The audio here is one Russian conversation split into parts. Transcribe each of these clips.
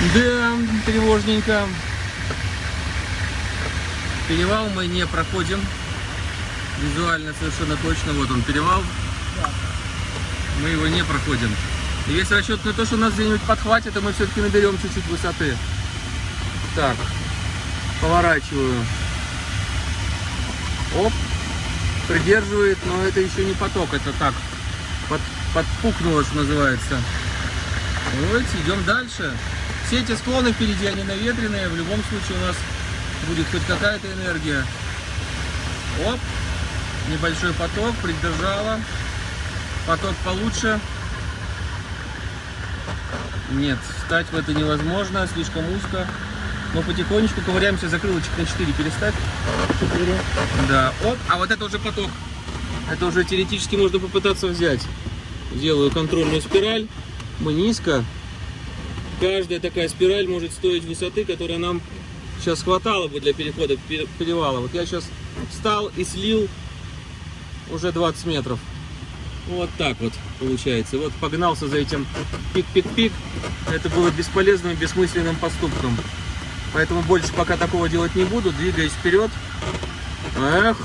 Да, тревожненько. Перевал мы не проходим. Визуально совершенно точно. Вот он перевал. Мы его не проходим. И весь расчет на то, что нас где-нибудь подхватит, и мы все-таки наберем чуть-чуть высоты. Так, поворачиваю. Оп, придерживает, но это еще не поток, это так, под, подпукнуло, что называется. Вот, идем дальше. Все эти склоны впереди, они наветренные, в любом случае у нас будет хоть какая-то энергия. Оп, небольшой поток, придержала. Поток получше. Нет, встать в это невозможно, слишком узко. Но потихонечку ковыряемся, закрылочек на 4 переставь. 4. Да, оп, а вот это уже поток. Это уже теоретически можно попытаться взять. Делаю контрольную спираль. Мы низко. Каждая такая спираль может стоить высоты, которая нам сейчас хватало бы для перехода перевала. Вот я сейчас встал и слил уже 20 метров. Вот так вот получается. Вот погнался за этим пик-пик-пик. Это было бесполезным, бессмысленным поступком. Поэтому больше пока такого делать не буду. Двигаюсь вперед. Эх,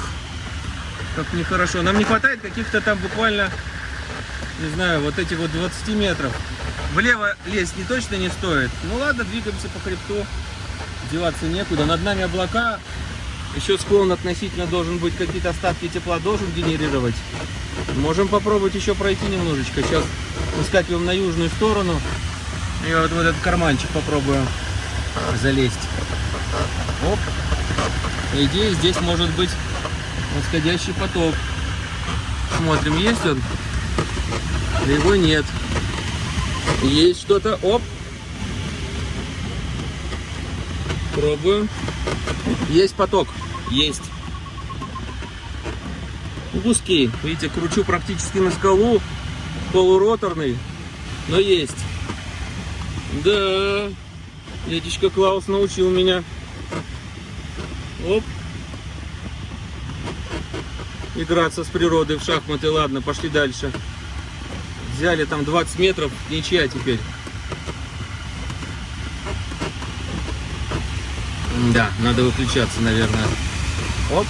как нехорошо. Нам не хватает каких-то там буквально, не знаю, вот этих вот 20 метров. Влево лезть не точно не стоит. Ну ладно, двигаемся по хребту. Деваться некуда. Над нами облака. Еще склон относительно должен быть, какие-то остатки тепла должен генерировать. Можем попробовать еще пройти немножечко. Сейчас выскакиваем на южную сторону. И вот в этот карманчик попробую залезть. Оп. По идее, здесь может быть восходящий поток. Смотрим, есть он? Его нет. Есть что-то. Оп. Пробуем. Есть поток. Есть. Узкий. Видите, кручу практически на скалу. Полуроторный. Но есть. Да. Дядечка Клаус научил меня. Оп. Играться с природой в шахматы. Ладно, пошли дальше. Взяли там 20 метров. Ничья теперь. Да, надо выключаться, наверное. Оп.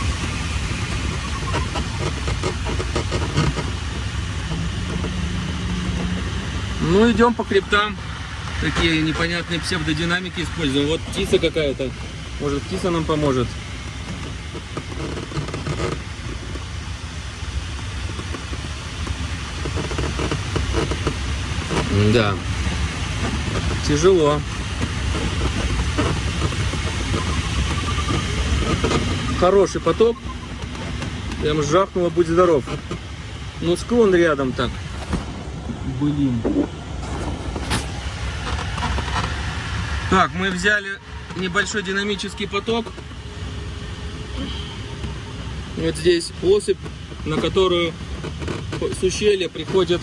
Ну, идем по криптам. Такие непонятные псевдодинамики используем. Вот птица какая-то. Может, птица нам поможет. Да. Тяжело. Хороший поток. Прям жахнуло, будь здоров. Ну, склон рядом так. Блин. Так, мы взяли небольшой динамический поток. Вот здесь осыпь, на которую с ущелья приходит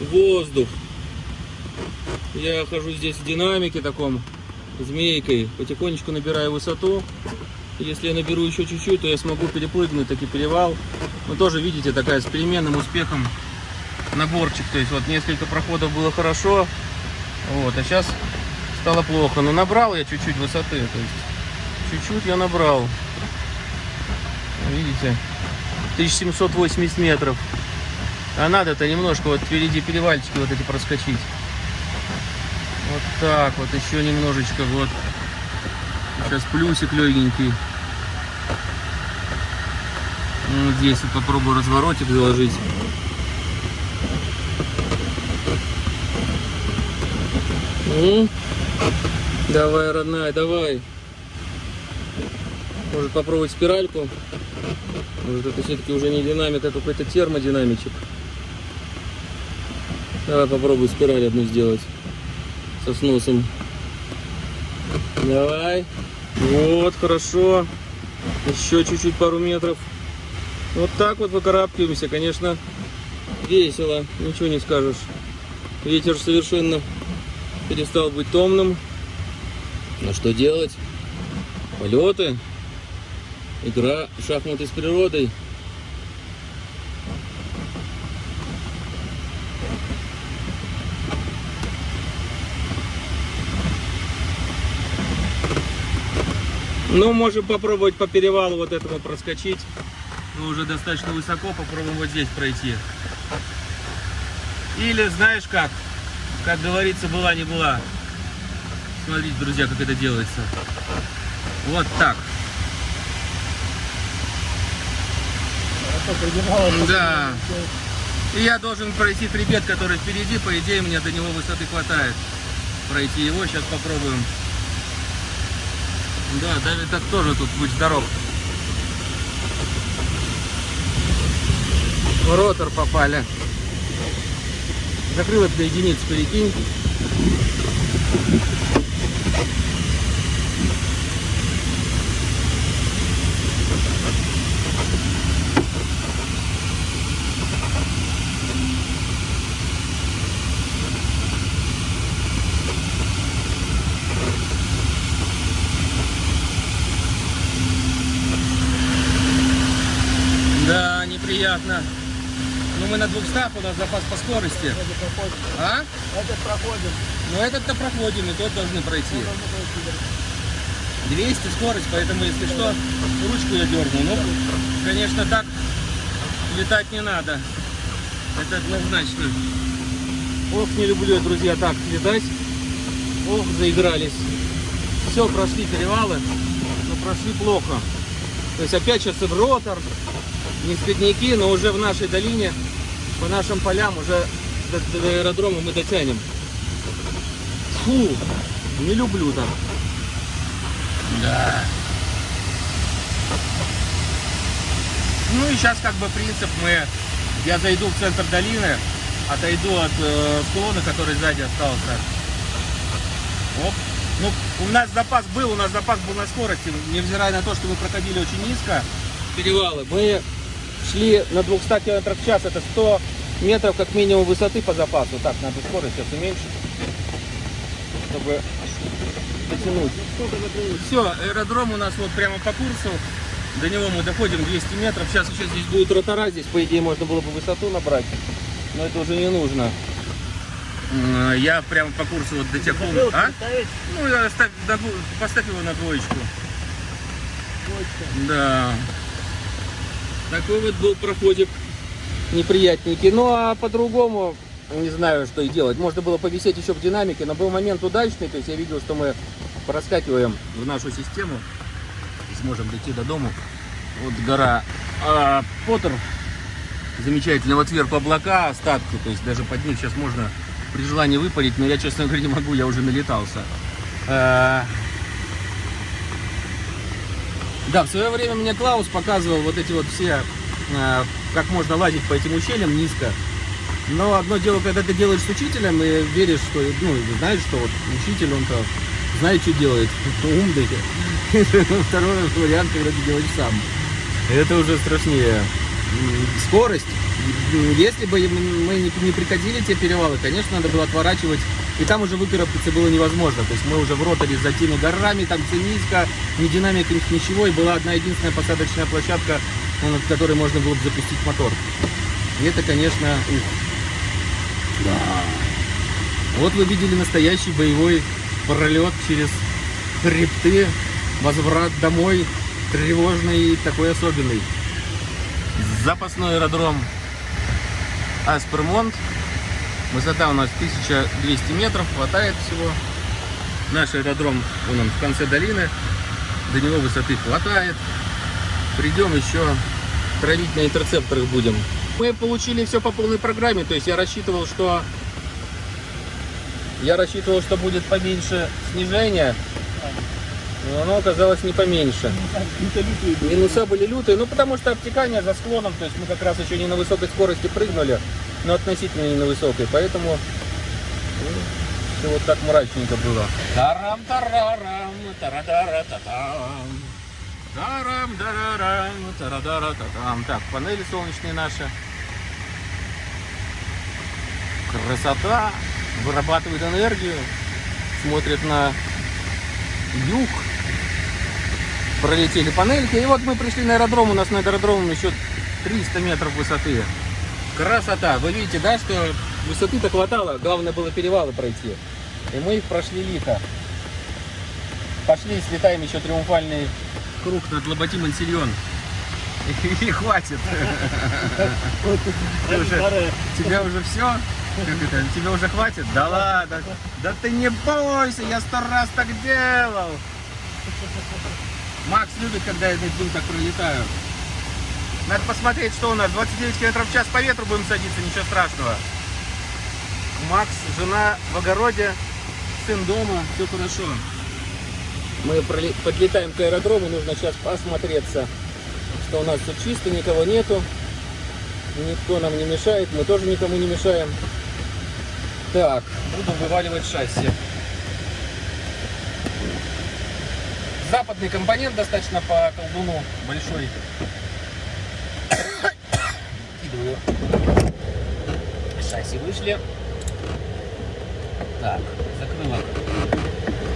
воздух. Я хожу здесь в динамике таком, змейкой, потихонечку набираю высоту. Если я наберу еще чуть-чуть, то я смогу перепрыгнуть таки перевал. Но тоже, видите, такая с переменным успехом наборчик. То есть вот несколько проходов было хорошо, вот, а сейчас стало плохо. Но набрал я чуть-чуть высоты, то есть чуть-чуть я набрал. Видите, 1780 метров. А надо-то немножко вот впереди перевальчики вот эти проскочить. Вот так вот, еще немножечко, вот. Сейчас плюсик легенький. Вот здесь вот попробую разворотик заложить. Ну, давай, родная, давай. Может попробовать спиральку? Может это все-таки уже не динамик, а какой-то термодинамичек. Давай попробуй спираль одну сделать со сносом. Давай. Вот, хорошо. Еще чуть-чуть, пару метров. Вот так вот выкарабкиваемся. Конечно, весело, ничего не скажешь. Ветер совершенно перестал быть томным. Но что делать? Полеты. Игра в шахматы с природой. Ну, можем попробовать по перевалу вот этому проскочить. Мы уже достаточно высоко, попробуем вот здесь пройти. Или, знаешь как, как говорится, была не была. Смотрите, друзья, как это делается. Вот так. Да. И я должен пройти хребет, который впереди. По идее, мне до него высоты хватает. Пройти его. Сейчас попробуем. Да, Давид так тоже тут будь здоров. В ротор попали. Закрыл это до единиц, перекинь. Да, неприятно. Ну мы на 200, у нас запас по скорости. А? Это проходим. Ну этот-то проходим, и тот должны пройти. Мы должны пройти, да. 200 скорость, поэтому если что, ручку я дерну. Ну, конечно, так летать не надо. Это однозначно. Ох, не люблю я, друзья, так летать. Ох, заигрались. Все, прошли перевалы, но прошли плохо. То есть опять сейчас и в ротор, не спидники, но уже в нашей долине, по нашим полям, уже до, до аэродрома мы дотянем. Фу, не люблю так. Да. Ну и сейчас как бы принцип мы, я зайду в центр долины, отойду от э, склона, который сзади остался. Оп. Ну, у нас запас был, у нас запас был на скорости, невзирая на то, что мы проходили очень низко перевалы. Мы шли на 200 км в час, это 100 метров как минимум высоты по запасу. Так, надо скорость сейчас уменьшить, чтобы дотянуть. Все, аэродром у нас вот прямо по курсу. До него мы доходим 200 метров. Сейчас еще здесь будет ротора. Здесь, по идее, можно было бы высоту набрать. Но это уже не нужно. Я прямо по курсу вот до тех. Забыл А? поставить Ну, я ставь на дву- поставь его на двоечку. точку. Да. Такой вот был проходик неприятненький. Ну, а по-другому не знаю, что и делать. Можно было повисеть еще в динамике, но был момент удачный. То есть я видел, что мы проскакиваем в нашу систему и сможем дойти до дому. Вот гора а, Поттер. Замечательно. Вот вверху облака, остатки. То есть даже под них сейчас можно при желании выпарить. Но я, честно говоря, не могу. Я уже налетался. А, да, в свое время мне Клаус показывал вот эти вот все, э, как можно лазить по этим ущельям низко. Но одно дело, когда ты делаешь с учителем и веришь, что, ну, знаешь, что вот учитель, он-то знает, что делает, умный. Второй вариант, когда ты делаешь сам. Это уже страшнее. Скорость. Если бы мы не приходили те перевалы, конечно, надо было отворачивать. И там уже выкарабкаться было невозможно. То есть мы уже в роторе за теми горами, там все низко, ни динамика, ни ничего. И была одна единственная посадочная площадка, над которой можно было бы запустить мотор. И это, конечно, ух. Да. Вот вы видели настоящий боевой пролет через хребты, возврат домой, тревожный и такой особенный. Запасной аэродром Аспермонт. Высота у нас 1200 метров, хватает всего. Наш аэродром, он, он в конце долины. До него высоты хватает. Придем еще травить на интерцепторах будем. Мы получили все по полной программе, то есть я рассчитывал, что я рассчитывал, что будет поменьше снижения, но оно оказалось не поменьше. Минуса были лютые, ну потому что обтекание за склоном, то есть мы как раз еще не на высокой скорости прыгнули, но относительно не на высокой, поэтому все вот так мрачненько было. Тарам тарарам, тарадара-татам. Тарам дарарам, тарадара-татам. Так, панели солнечные наши. Красота, вырабатывает энергию, смотрит на юг, пролетели панельки. И вот мы пришли на аэродром. У нас на аэродроме еще 300 метров высоты. Красота. Вы видите, да, что высоты-то хватало. Главное было перевалы пройти. И мы их прошли лихо. Пошли, слетаем еще триумфальный круг над Лоботим Ансильон. И, хватит. Уже-. Тебя уже все? Тебе уже хватит? Да ладно. Да ты не бойся, я сто раз так делал. Макс любит, когда я над ним так пролетаю. Надо посмотреть, что у нас. 29 км в час по ветру будем садиться, ничего страшного. Макс, жена в огороде, сын дома, все хорошо. Мы подлетаем к аэродрому, нужно сейчас посмотреться, что у нас все чисто, никого нету. Никто нам не мешает, мы тоже никому не мешаем. Так, буду вываливать шасси. Западный компонент достаточно по колдуну большой. Кидываю. Шасси вышли. Так, закрыла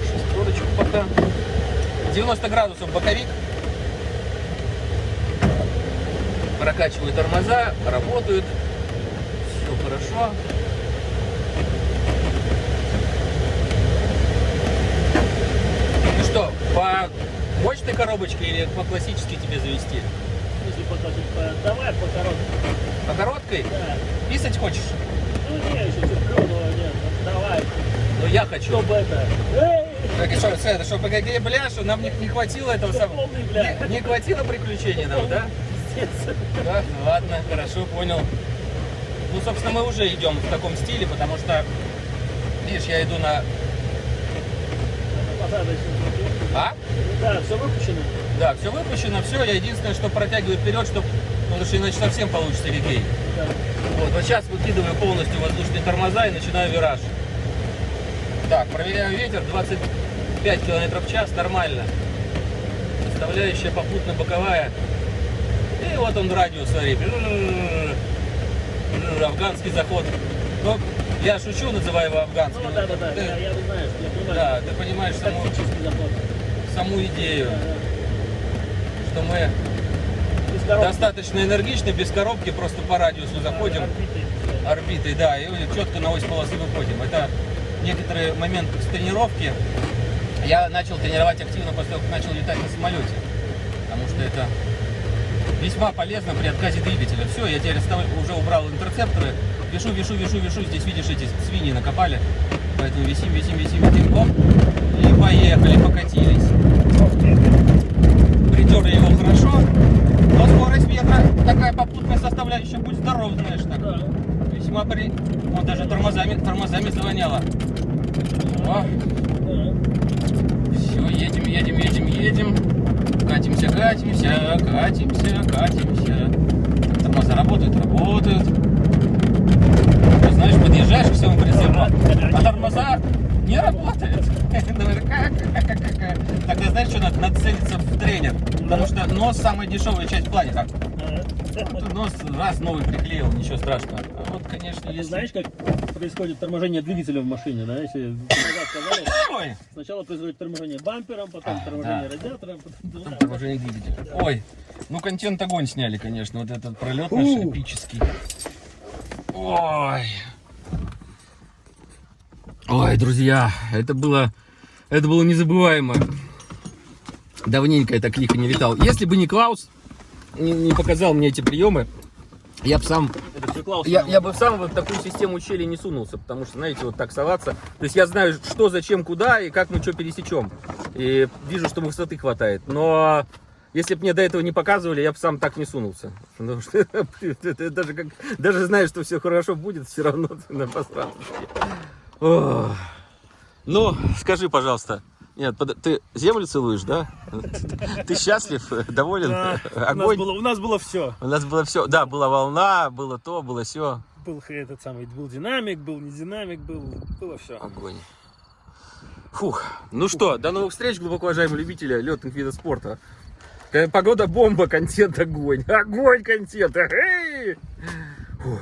шестерочку пока. 90 градусов боковик. Прокачиваю тормоза, работают. Все хорошо. Ну что, по мощной коробочке или по классической тебе завести? По- давай по короткому. По короткой? Да. Писать хочешь? Ну не, еще цифрового нет. Давай. Ну я хочу. Чтобы это. Эй! Так и что, это, чтобы где бля, что нам не, не хватило этого самого. Не, не хватило приключений нам, да? Да, ну ладно, хорошо, понял. Ну, собственно, мы уже идем в таком стиле, потому что, видишь, я иду на... А? Да, все выпущено. Да, все выпущено, все. Я единственное, что протягиваю вперед, чтобы... Потому что иначе совсем получится регей. Да. Вот, вот сейчас выкидываю полностью воздушные тормоза и начинаю вираж. Так, проверяю ветер, 25 км в час, нормально. Составляющая попутно боковая. И вот он радиус, смотри. Афганский заход. Ну, я шучу, называю его афганским. Ну да, да, да. Ты- Я, я знаю, я понимаю. да, ты понимаешь саму, саму идею, Да, да. Что мы достаточно энергичны, без коробки, просто по радиусу заходим. Орбитой, да, и четко на ось полосы выходим. Это некоторый момент с тренировки. Я начал тренировать активно после того, как начал летать на самолете. Потому что это весьма полезно при отказе двигателя. Все, я теперь уже убрал интерцепторы. Вешу, вешу, вешу, вешу. Здесь, видишь, эти свиньи накопали. Поэтому висим, висим, висим, висим, оп. И поехали, покатились. Притерли его хорошо. Но скорость ветра, такая попутная составляющая, будь здоров, знаешь, так. Да. Весьма при... Вот даже тормозами, тормозами завоняло. О, Да. все, едем, едем, едем, едем. Катимся, катимся, катимся, катимся. Тормоза работают, работают. Ты знаешь, подъезжаешь к всему прицепу, а тормоза не работают. Думаешь, как, как, как, как, как? Тогда знаешь, что надо? Надо целиться в тренер. Потому что нос самая дешевая часть планета. Вот нос раз новый приклеил, ничего страшного. А вот, конечно, А если... знаешь, как происходит торможение двигателя в машине, да? Если сказали, сначала происходит торможение бампером, потом А, торможение да. радиатором, потом... Там торможение двигателя. Ой, ну контент огонь сняли, конечно. Вот этот пролет наш эпический. Ой. Ой, друзья, это было, это было незабываемо. Давненько я так лихо не летал. Если бы не Клаус, не, не показал мне эти приемы, я бы сам Клаус. я, я бы сам вот в такую систему ущелья не сунулся, потому что, знаете, вот так соваться. То есть я знаю, что, зачем, куда и как мы что пересечем. И вижу, что высоты хватает. Но если бы мне до этого не показывали, я бы сам так не сунулся. Потому что даже, как, даже знаешь, что все хорошо будет, все равно на посадке. Ох. Ну, скажи, пожалуйста, нет, под- ты землю целуешь, да? Ты счастлив, доволен? У нас, Огонь? было, у нас было все. У нас было все. Да, была волна, было то, было все. Был этот самый, был динамик, был не динамик, был, было все. Огонь. Фух. Ну что, до новых встреч, глубоко уважаемые любители летных видов спорта. Э, Погода бомба, контент огонь. Огонь контент. Эй! Фух.